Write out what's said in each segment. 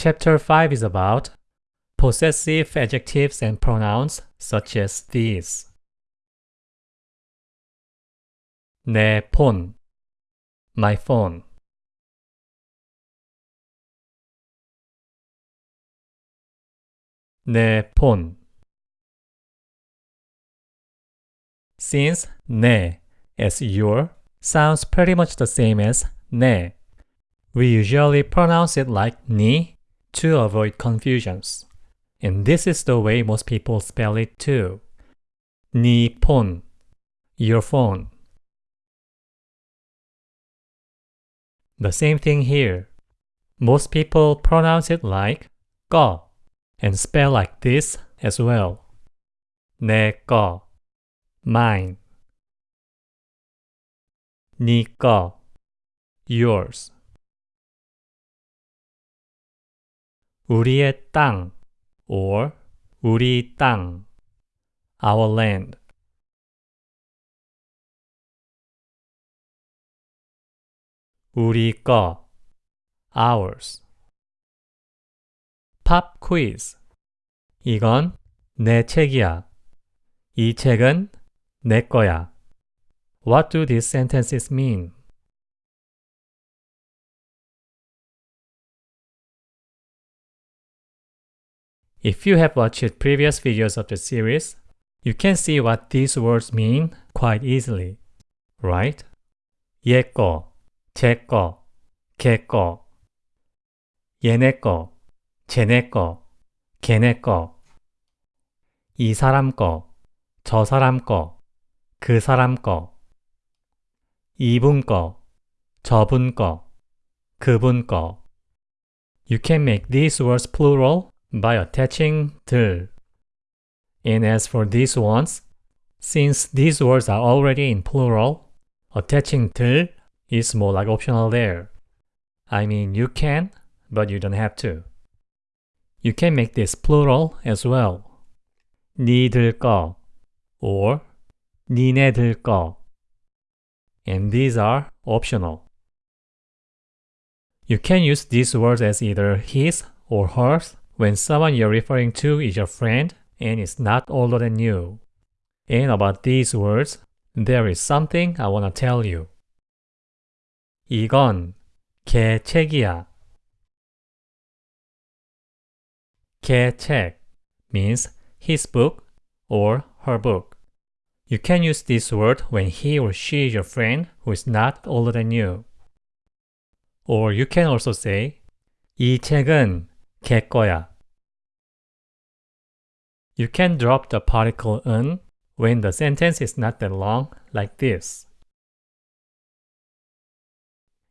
Chapter 5 is about possessive adjectives and pronouns such as these. 내 폰, my phone. 내 폰. Since 내 as your sounds pretty much the same as 내, we usually pronounce it like ni to avoid confusions. And this is the way most people spell it too. 네 폰, your phone. The same thing here. Most people pronounce it like 거 and spell like this as well. 내 거, mine. 네 거, yours. 우리의 땅 or 우리 땅, our land. 우리 거, ours. 팝 퀴즈. 이건 내 책이야. 이 책은 내 거야. What do these sentences mean? If you have watched previous videos of the series, you can see what these words mean quite easily, right? 얘 거, 제 거, 걔 거, 얘네 거, 쟤네 거, 걔네 거, 이 사람 거, 저 사람 거, 그 사람 거, 이분 거, 저분 거, 그분 거. You can make these words plural by attaching 들. And as for these ones, since these words are already in plural, attaching 들 is more like optional there. I mean, you can, but you don't have to. You can make this plural as well. 니들 거 or 니네들 거. And these are optional. You can use these words as either his or hers when someone you're referring to is your friend and is not older than you. And about these words, there is something I want to tell you. 이건 걔 책이야. 걔 책 means his book or her book. You can use this word when he or she is your friend who is not older than you. Or you can also say 이 책은 걔 거야. You can drop the particle 은 when the sentence is not that long, like this.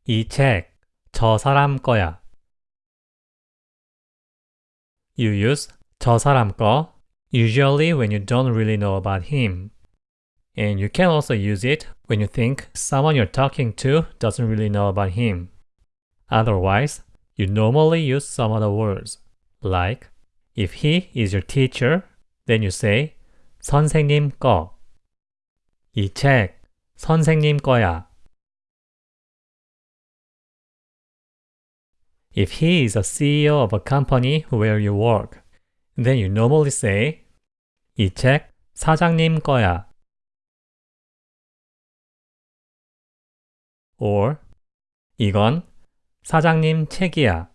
이 책, 저 사람 거야. You use 저 사람 거 usually when you don't really know about him. And you can also use it when you think someone you're talking to doesn't really know about him. Otherwise, you normally use some other words, like if he is your teacher, then you say 선생님 거. 이 책 선생님 거야. If he is a CEO of a company where you work, then you normally say 이 책 사장님 거야. or 이건 사장님 책이야.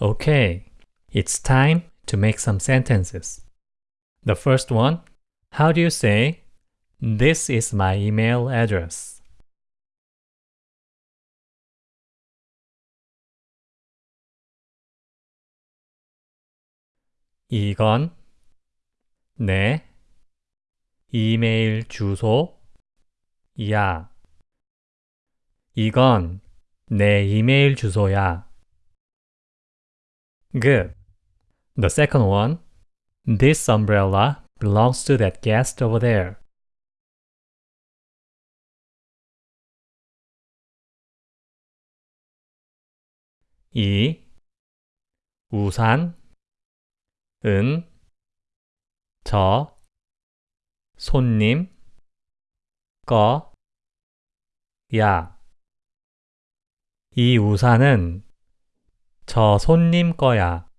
Okay, it's time to make some sentences. The first one, how do you say, this is my email address? 이건 내 이메일 주소 야. 이건 내 이메일 주소야. Good. The second one, this umbrella belongs to that guest over there. 이 우산 은, 저, 손님, 거, 야. 이 우산은 저 손님 거야.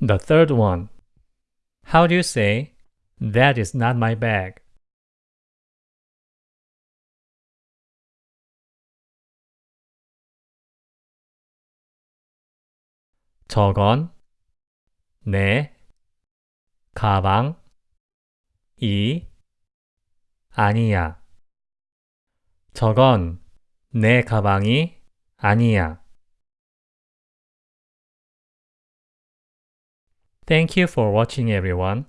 The third one. How do you say, That is not my bag? 저건 내 가방 이 아니야. 저건 내 가방이 아니야. Thank you for watching everyone.